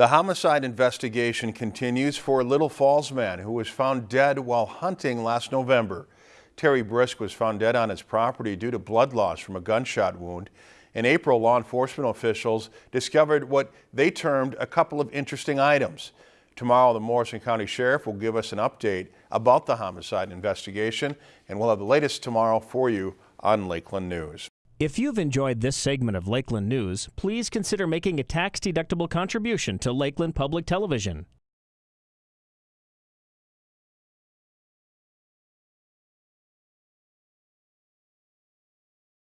The homicide investigation continues for a Little Falls man who was found dead while hunting last November. Terry Brisk was found dead on his property due to blood loss from a gunshot wound. In April, law enforcement officials discovered what they termed a couple of interesting items. Tomorrow, the Morrison County Sheriff will give us an update about the homicide investigation, and we'll have the latest tomorrow for you on Lakeland News. If you've enjoyed this segment of Lakeland News, please consider making a tax-deductible contribution to Lakeland Public Television.